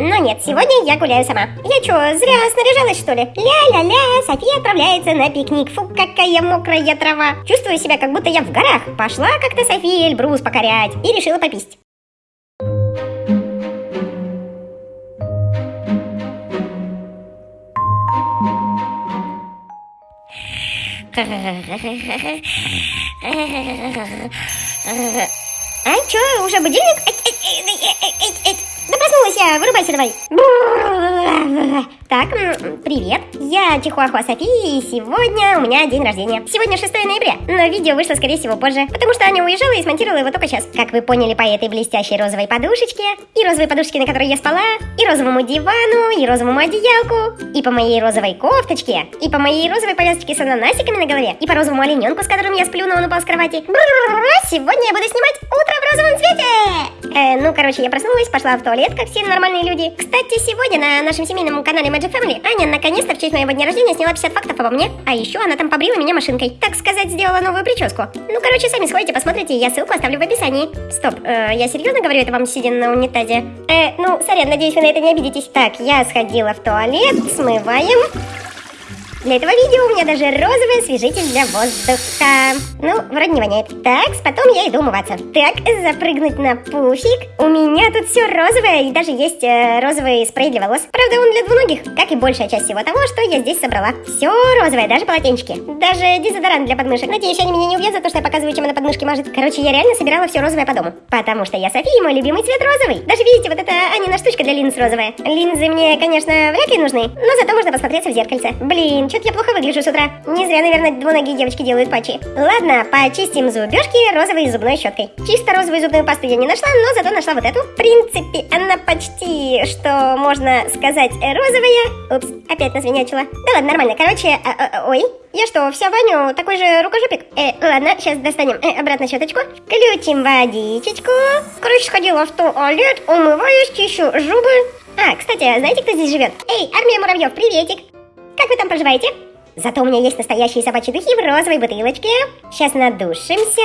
Но нет, сегодня я гуляю сама. Я чё, зря снаряжалась, что ли? Ля-ля-ля, София отправляется на пикник. Фу, какая мокрая трава. Чувствую себя, как будто я в горах. Пошла как-то София Эльбрус покорять и решила пописть. А, чё, уже будильник? Да проснулась я, вырубайся давай. Так, привет, я Чихуахуа София, и сегодня у меня день рождения. Сегодня 6 ноября, но видео вышло, скорее всего, позже, потому что Аня уезжала и смонтировала его только сейчас. Как вы поняли по этой блестящей розовой подушечке, и розовой подушечке, на которой я спала, и розовому дивану, и розовому одеялку, и по моей розовой кофточке, и по моей розовой повязочке с ананасиками на голове, и по розовому олененку, с которым я сплю, но он упал с кровати. Сегодня я буду снимать утро в розовом цвете! Ну, короче, я проснулась, пошла в туалет, как все нормальные люди. Кстати, сегодня на нашем семейном канале Magic Family Аня наконец-то в честь моего дня рождения сняла 50 фактов обо мне, а еще она там побрила меня машинкой. Так сказать, сделала новую прическу. Ну, короче, сами сходите, посмотрите, я ссылку оставлю в описании. Стоп, э, я серьезно говорю это вам, сидя на унитазе? Э, ну, сорян, надеюсь, вы на это не обидитесь. Так, я сходила в туалет, смываем. Для этого видео у меня даже розовый освежитель для воздуха. Ну, вроде не воняет. Так, потом я иду умываться. Так, запрыгнуть на пуфик. У меня тут все розовое, и даже есть э, розовый спрей для волос. Правда, он для двуногих, как и большая часть всего того, что я здесь собрала. Все розовое, даже полотенчики. Даже дезодорант для подмышек. Надеюсь, они меня не убьют за то, что я показываю, чем она подмышки мажет. Короче, я реально собирала все розовое по дому. Потому что я София, мой любимый цвет розовый. Даже видите, вот это Анина штучка для линз розовая. Линзы мне, конечно, вряд ли нужны, но зато можно посмотреться в зеркальце. Блин, что-то я плохо выгляжу с утра. Не зря, наверное, двуногие девочки делают патчи. Ладно, почистим зубежки розовой зубной щеткой. Чисто розовую зубную пасту я не нашла, но зато нашла вот эту. В принципе, она почти, что можно сказать, розовая. Упс, опять насвинячила. Да ладно, нормально. Короче, а, а, ой, я что, вся Ваню такой же рукожопик? Э, ладно, сейчас достанем э, обратно щеточку. Включим водичечку. Короче, сходила в туалет, умываюсь, чищу зубы. А, кстати, знаете, кто здесь живет? Эй, армия муравьев, приветик! Как вы там поживаете? Зато у меня есть настоящие собачьи духи в розовой бутылочке. Сейчас надушимся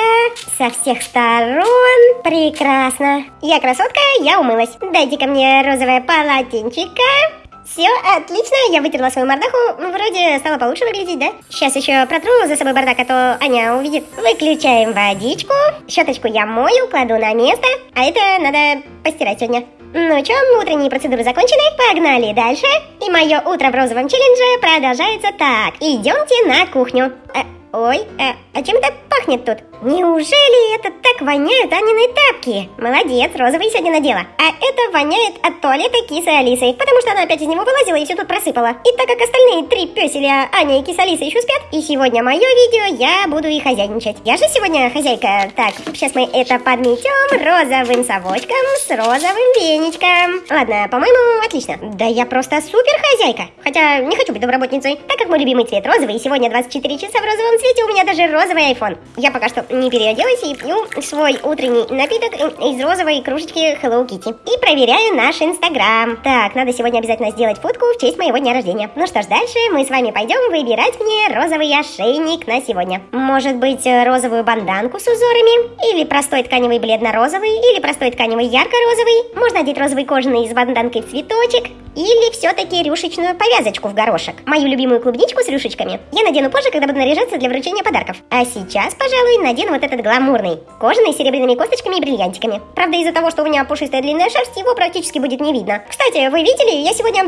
со всех сторон. Прекрасно. Я красотка, я умылась. Дайте ко мне розовое полотенчико. Все, отлично, я вытерла свою мордаху, вроде стало получше выглядеть, да? Сейчас еще протру за собой бардак, а то Аня увидит. Выключаем водичку, щеточку я мою, кладу на место, а это надо постирать сегодня. Ну чё, утренние процедуры закончены, погнали дальше. И мое утро в розовом челлендже продолжается так. Идемте на кухню. Э, ой, э, а чем это пахнет тут? Неужели это так воняют Анины тапки? Молодец, розовый сегодня надела. А это воняет от туалета кисы Алисы, потому что она опять из него вылазила и все тут просыпала. И так как остальные три пёселя Аня и киса Алиса еще спят, и сегодня мое видео, я буду и хозяйничать. Я же сегодня хозяйка. Так, сейчас мы это подметем розовым совочком с розовым веничком. Ладно, по-моему, отлично. Да я просто супер хозяйка. Хотя не хочу быть домработницей, так как мой любимый цвет розовый, и сегодня 24 часа в розовом цвете у меня даже розовый iPhone. Я пока что не переоделась и пью свой утренний напиток из розовой кружечки Hello Kitty. И проверяю наш инстаграм. Так, надо сегодня обязательно сделать фотку в честь моего дня рождения. Ну что ж, дальше мы с вами пойдем выбирать мне розовый ошейник на сегодня. Может быть, розовую банданку с узорами? Или простой тканевый бледно-розовый? Или простой тканевый ярко-розовый? Можно одеть розовый кожаный с банданкой цветочек? Или все-таки рюшечную повязочку в горошек? Мою любимую клубничку с рюшечками я надену позже, когда буду наряжаться для вручения подарков. А сейчас, пожалуй, надену вот этот гламурный, кожаный с серебряными косточками и бриллиантиками. Правда, из-за того, что у меня пушистая длинная шерсть, его практически будет не видно. Кстати, вы видели, я сегодня...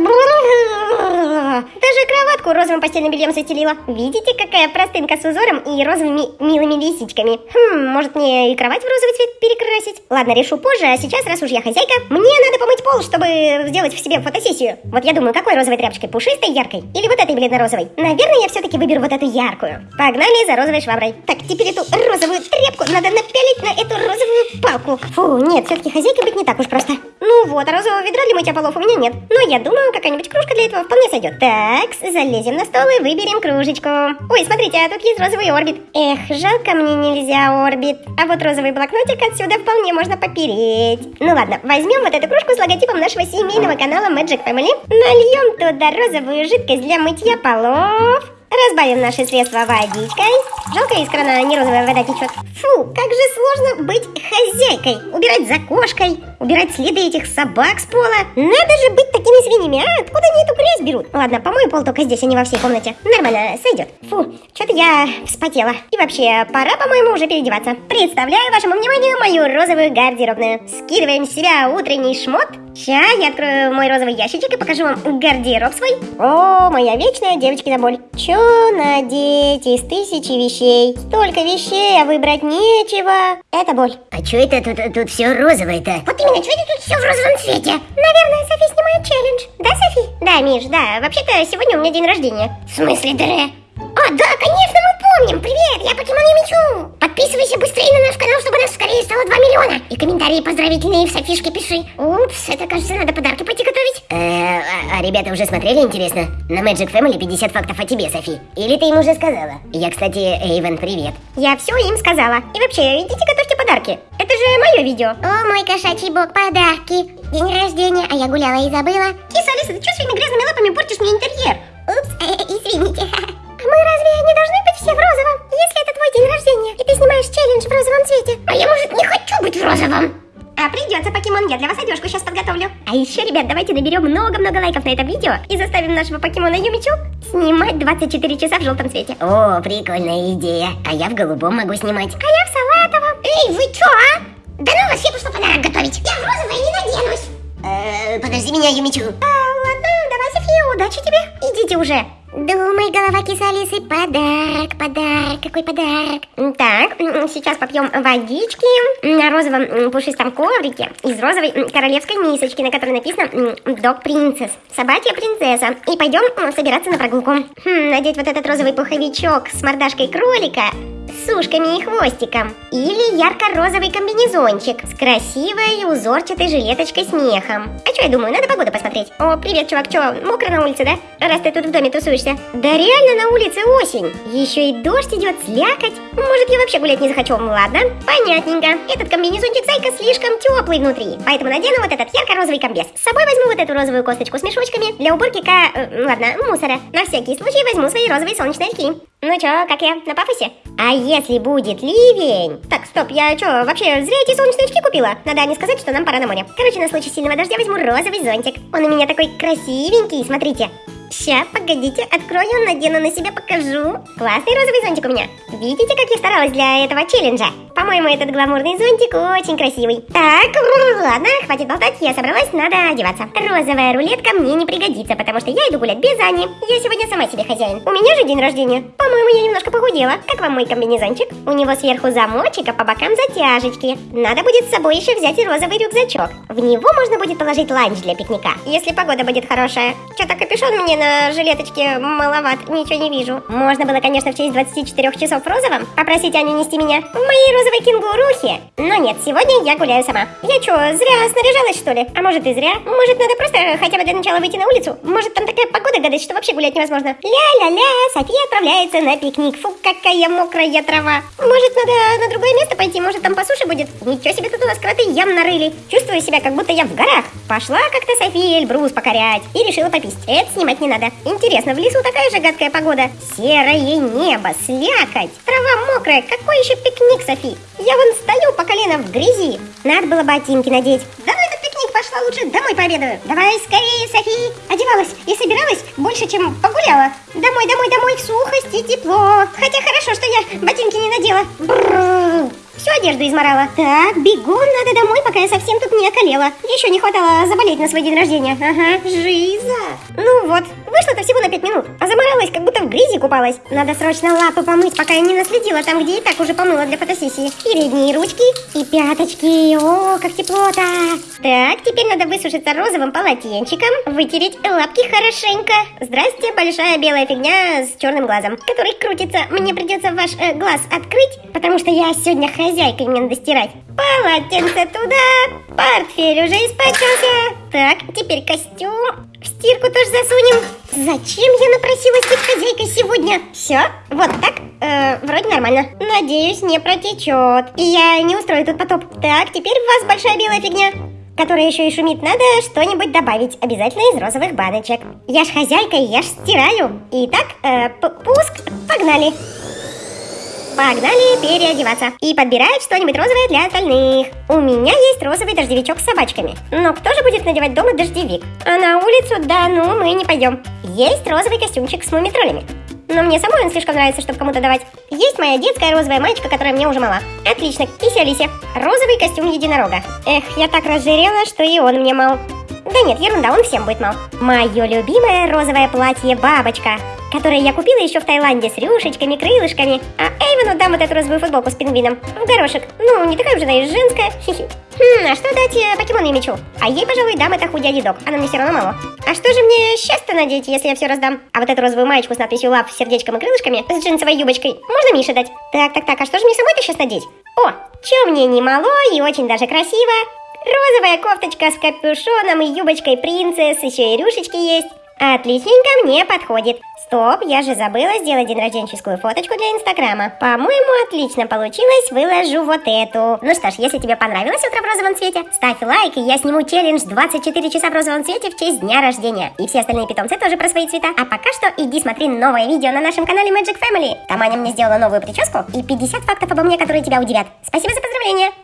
Даже кроватку розовым постельным бельем застелила. Видите, какая простынка с узором и розовыми милыми лисичками? Хм, может мне и кровать в розовый цвет перекрасить? Ладно, решу позже, а сейчас, раз уж я хозяйка, мне надо помыть пол, чтобы сделать в себе фотосессию. Вот я думаю, какой розовой тряпочкой? Пушистой, яркой? Или вот этой бледно-розовой? Наверное, я все-таки выберу вот эту яркую. Погнали за розовой шваброй. Так, теперь эту розовую тряпку надо напялить на эту розовую палку. Фу, нет, все-таки хозяйка быть не так уж просто. Ну вот, а розового ведра для мытья полов у меня нет. Но я думаю, какая-нибудь кружка для этого вполне сойдет. Так, залезем на стол и выберем кружечку. Ой, смотрите, а тут есть розовый орбит. Эх, жалко мне нельзя орбит. А вот розовый блокнотик отсюда вполне можно попереть. Ну ладно, возьмем вот эту кружку с логотипом нашего семейного канала Magic Family. Нальем туда розовую жидкость для мытья полов. Разбавим наши средства водичкой. Жалко, из крана не розовая вода течет. Фу, как же сложно быть хозяйкой. Убирать за кошкой, убирать следы этих собак с пола. Надо же быть такими свиньями, а? Откуда они эту грязь берут? Ладно, помою пол только здесь, а не во всей комнате. Нормально, сойдет. Фу, что-то я вспотела. И вообще, пора, по-моему, уже переодеваться. Представляю вашему вниманию мою розовую гардеробную. Скидываем с себя утренний шмот. Сейчас я открою мой розовый ящичек и покажу вам гардероб свой. О, моя вечная девочкина боль. Чё надеть из тысячи вещей? Столько вещей, а выбрать нечего. Это боль. А чё это тут, тут все розовое-то? Вот именно, что это тут все в розовом цвете? Наверное, Софи снимает челлендж. Да, Софи? Да, Миш, да. Вообще-то сегодня у меня день рождения. В смысле, Дре? А, да, конечно, мы помним. Привет, я Покемон Юмичу. Подписывайся быстрее на наш канал, чтобы нас скорее стало 2 миллиона. И комментарии поздравительные в Софишке пиши. Упс, это, кажется, надо подарки пойти готовить. Э, а, а ребята уже смотрели, интересно? На Magic Family 50 фактов о тебе, Софи. Или ты им уже сказала? Я, кстати, Эйвен, привет. Я все им сказала. И вообще, идите готовьте подарки. Же мое видео. О, мой кошачий бог, подарки. День рождения, а я гуляла и забыла. Киса, Алиса, ты что своими грязными лапами портишь мне интерьер? Упс, извините. Мы разве не должны быть все в розовом? Если это твой день рождения, и ты снимаешь челлендж в розовом цвете. А я, может, не хочу быть в розовом? А придется, покемон, я для вас одежку сейчас подготовлю. А еще, ребят, давайте наберем много-много лайков на это видео и заставим нашего покемона Юмичу снимать 24 часа в желтом цвете. О, прикольная идея. А я в голубом могу снимать. А я в салатовом. Эй, вы чё, а? Да ну вас, я пошла подарок готовить. Я в розовое не наденусь. Э, подожди меня, Юмичу. А, ладно, давай, София, удачи тебе. Идите уже. Думай, голова киса Алисы, подарок, подарок, какой подарок. Так, сейчас попьем водички на розовом пушистом коврике из розовой королевской мисочки, на которой написано Dog Princess, собачья принцесса. И пойдем собираться на прогулку. Хм, надеть вот этот розовый пуховичок с мордашкой кролика с ушками и хвостиком. Или ярко-розовый комбинезончик с красивой узорчатой жилеточкой с мехом. А что я думаю, надо погоду посмотреть. О, привет, чувак, что, мокро на улице, да? Раз ты тут в доме тусуешься. Да реально на улице осень. Еще и дождь идет, слякоть. Может, я вообще гулять не захочу? Ладно, понятненько. Этот комбинезончик зайка слишком теплый внутри. Поэтому надену вот этот ярко-розовый комбез. С собой возьму вот эту розовую косточку с мешочками для уборки ка... Э, ладно, мусора. На всякий случай возьму свои розовые солнечные очки. Ну чё, как я, на пафосе? А если будет ливень? Так, стоп, я чё, вообще зря эти солнечные очки купила? Надо не сказать, что нам пора на море. Короче, на случай сильного дождя возьму розовый зонтик. Он у меня такой красивенький, смотрите. Ща, погодите, открою, надену на себя, покажу. Классный розовый зонтик у меня. Видите, как я старалась для этого челленджа? По-моему, этот гламурный зонтик очень красивый. Так, ладно, хватит болтать, я собралась, надо одеваться. Розовая рулетка мне не пригодится, потому что я иду гулять без Ани. Я сегодня сама себе хозяин. У меня же день рождения. По-моему, я немножко похудела. Как вам мой комбинезончик? У него сверху замочек, а по бокам затяжечки. Надо будет с собой еще взять и розовый рюкзачок. В него можно будет положить ланч для пикника, если погода будет хорошая. Что-то капюшон на жилеточке маловат, ничего не вижу. Можно было, конечно, в честь 24 часов в розовом попросить Аню нести меня в моей розовой кенгурухе. Но нет, сегодня я гуляю сама. Я что, зря снаряжалась, что ли? А может и зря? Может, надо просто хотя бы для начала выйти на улицу? Может, там такая погода гадать, что вообще гулять невозможно? Ля-ля-ля, София отправляется на пикник. Фу, какая мокрая трава. Может, надо на другое место пойти? Может, там по суше будет? Ничего себе, тут у нас кроты ям нарыли. Чувствую себя, как будто я в горах. Пошла как-то София Эльбрус покорять и решила попить. Это снимать не надо. Интересно, в лесу такая же гадкая погода? Серое небо, слякоть, трава мокрая. Какой еще пикник, Софи? Я вон стою по колено в грязи. Надо было ботинки надеть. Да ну пикник пошла лучше домой пообедаю. Давай скорее, Софи. Одевалась и собиралась больше, чем погуляла. Домой, домой, домой, в сухость и тепло. Хотя хорошо, что я ботинки не надела. Бррр. Всю одежду изморала. Так, бегом надо домой, пока я совсем тут не околела. Еще не хватало заболеть на свой день рождения. Ага, жиза. Ну вот, вышло-то всего на 5 минут, а заморалась, как будто в грязи купалась. Надо срочно лапы помыть, пока я не наследила там, где и так уже помыла для фотосессии. Передние ручки и пяточки. О, как тепло-то. Так, теперь надо высушиться розовым полотенчиком, вытереть лапки хорошенько. Здрасте, большая белая фигня с черным глазом, который крутится. Мне придется ваш э, глаз открыть, потому что я сегодня хозяйкой мне надо стирать. Полотенце туда, портфель уже испачкался. Так, теперь костюм. В стирку тоже засунем. Зачем я напросилась быть хозяйкой сегодня? Все, вот так, э, вроде нормально. Надеюсь, не протечет. И я не устрою тут потоп. Так, теперь у вас большая белая фигня. которая еще и шумит, надо что-нибудь добавить, обязательно из розовых баночек. Я ж хозяйка, я ж стираю. Итак, э, пуск, погнали. Погнали переодеваться и подбирать что-нибудь розовое для остальных. У меня есть розовый дождевичок с собачками. Но кто же будет надевать дома дождевик? А на улицу, да, ну мы не пойдем. Есть розовый костюмчик с мумитролями. Но мне самой он слишком нравится, чтобы кому-то давать. Есть моя детская розовая маечка, которая мне уже мала. Отлично, киси Алисе. Розовый костюм единорога. Эх, я так разжирела, что и он мне мал. Да нет, ерунда, он всем будет мал. Мое любимое розовое платье бабочка которые я купила еще в Таиланде с рюшечками, крылышками. А Эйвону дам вот эту розовую футболку с пингвином. В горошек. Ну, не такая уже, знаешь, женская. Хм, а что дать э, покемону мечу? А ей, пожалуй, дам это худи док. Она мне все равно мало. А что же мне сейчас-то надеть, если я все раздам? А вот эту розовую маечку с надписью лав, сердечком и крылышками с джинсовой юбочкой можно Мише дать? Так, так, так, а что же мне самой-то сейчас надеть? О, че мне не мало и очень даже красиво. Розовая кофточка с капюшоном и юбочкой принцесс, еще и рюшечки есть. Отличненько мне подходит. Стоп, я же забыла сделать день рожденческую фоточку для инстаграма. По-моему, отлично получилось, выложу вот эту. Ну что ж, если тебе понравилось утро в розовом цвете, ставь лайк, и я сниму челлендж 24 часа в розовом цвете в честь дня рождения. И все остальные питомцы тоже про свои цвета. А пока что иди смотри новое видео на нашем канале Magic Family. Там Аня мне сделала новую прическу и 50 фактов обо мне, которые тебя удивят. Спасибо за поздравления!